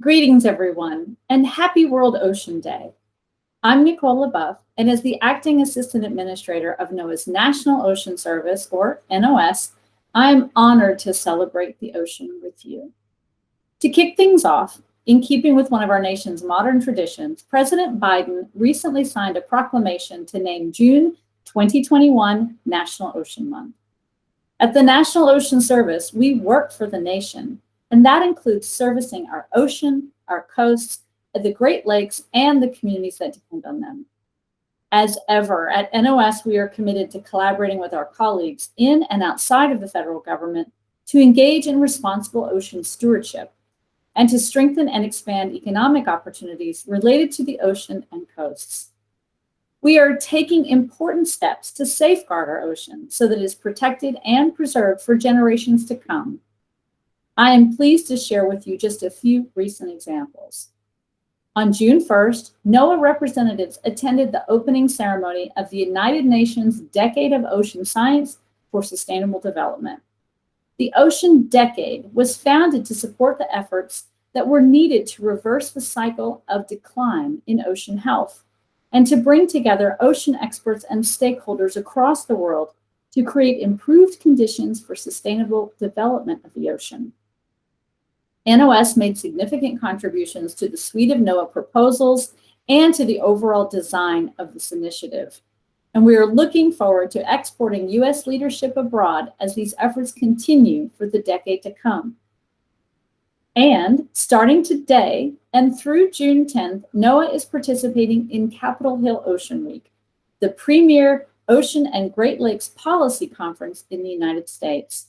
Greetings, everyone, and happy World Ocean Day. I'm Nicole LeBoeuf, and as the Acting Assistant Administrator of NOAA's National Ocean Service, or NOS, I'm honored to celebrate the ocean with you. To kick things off, in keeping with one of our nation's modern traditions, President Biden recently signed a proclamation to name June 2021 National Ocean Month. At the National Ocean Service, we work for the nation and that includes servicing our ocean, our coasts, the Great Lakes, and the communities that depend on them. As ever, at NOS, we are committed to collaborating with our colleagues in and outside of the federal government to engage in responsible ocean stewardship and to strengthen and expand economic opportunities related to the ocean and coasts. We are taking important steps to safeguard our ocean so that it is protected and preserved for generations to come I am pleased to share with you just a few recent examples. On June 1st, NOAA representatives attended the opening ceremony of the United Nations Decade of Ocean Science for Sustainable Development. The Ocean Decade was founded to support the efforts that were needed to reverse the cycle of decline in ocean health and to bring together ocean experts and stakeholders across the world to create improved conditions for sustainable development of the ocean. NOS made significant contributions to the suite of NOAA proposals and to the overall design of this initiative. And we are looking forward to exporting U.S. leadership abroad as these efforts continue for the decade to come. And starting today and through June 10th, NOAA is participating in Capitol Hill Ocean Week, the premier ocean and Great Lakes policy conference in the United States.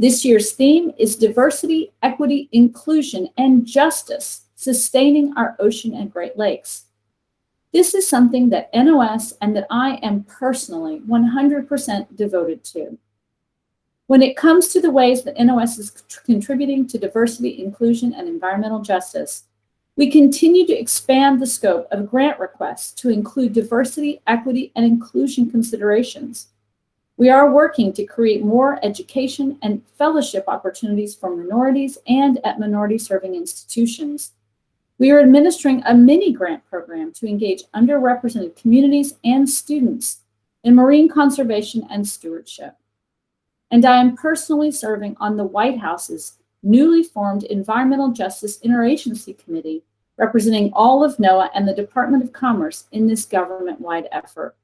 This year's theme is diversity, equity, inclusion, and justice, sustaining our ocean and Great Lakes. This is something that NOS and that I am personally 100% devoted to. When it comes to the ways that NOS is contributing to diversity, inclusion, and environmental justice, we continue to expand the scope of grant requests to include diversity, equity, and inclusion considerations. We are working to create more education and fellowship opportunities for minorities and at minority serving institutions. We are administering a mini grant program to engage underrepresented communities and students in marine conservation and stewardship. And I am personally serving on the White House's newly formed Environmental Justice Interagency Committee, representing all of NOAA and the Department of Commerce in this government-wide effort.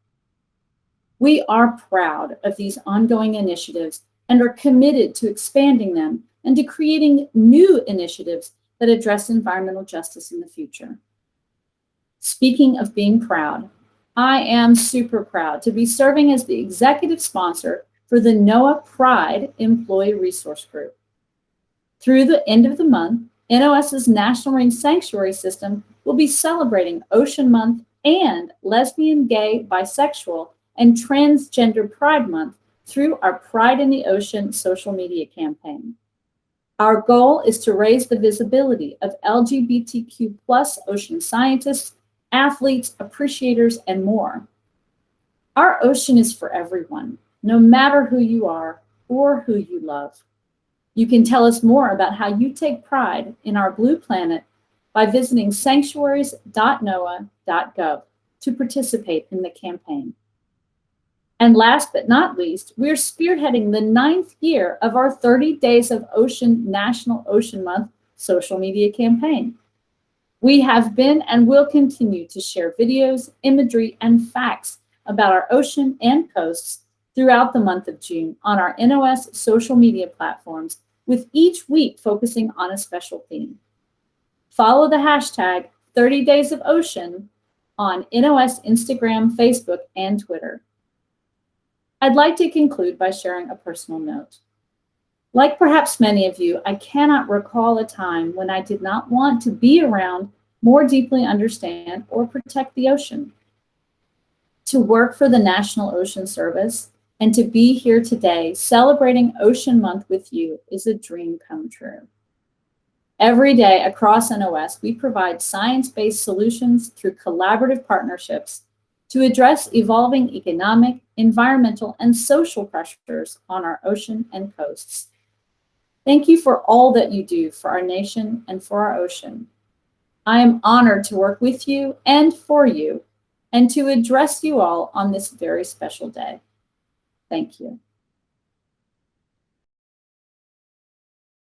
We are proud of these ongoing initiatives and are committed to expanding them and to creating new initiatives that address environmental justice in the future. Speaking of being proud, I am super proud to be serving as the executive sponsor for the NOAA Pride Employee Resource Group. Through the end of the month, NOS's National Marine Sanctuary System will be celebrating Ocean Month and lesbian, gay, bisexual, and Transgender Pride Month through our Pride in the Ocean social media campaign. Our goal is to raise the visibility of LGBTQ plus ocean scientists, athletes, appreciators, and more. Our ocean is for everyone, no matter who you are or who you love. You can tell us more about how you take pride in our blue planet by visiting sanctuaries.noaa.gov to participate in the campaign. And last but not least, we're spearheading the ninth year of our 30 Days of Ocean National Ocean Month social media campaign. We have been and will continue to share videos, imagery, and facts about our ocean and coasts throughout the month of June on our NOS social media platforms, with each week focusing on a special theme. Follow the hashtag 30 Days of Ocean on NOS Instagram, Facebook, and Twitter. I'd like to conclude by sharing a personal note. Like perhaps many of you, I cannot recall a time when I did not want to be around, more deeply understand, or protect the ocean. To work for the National Ocean Service and to be here today celebrating Ocean Month with you is a dream come true. Every day across NOS, we provide science-based solutions through collaborative partnerships to address evolving economic, environmental, and social pressures on our ocean and coasts. Thank you for all that you do for our nation and for our ocean. I am honored to work with you and for you and to address you all on this very special day. Thank you.